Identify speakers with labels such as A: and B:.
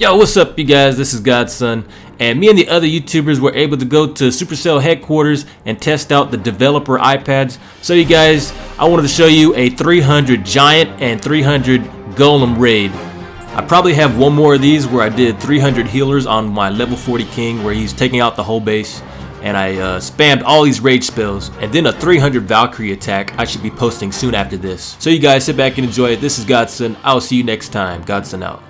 A: Yo, what's up you guys? This is Godson, and me and the other YouTubers were able to go to Supercell headquarters and test out the developer iPads. So you guys, I wanted to show you a 300 Giant and 300 Golem raid. I probably have one more of these where I did 300 healers on my level 40 King where he's taking out the whole base and I uh, spammed all these rage spells and then a 300 Valkyrie attack I should be posting soon after this. So you guys sit back and enjoy it. This is Godson. I'll see you next time. Godson out.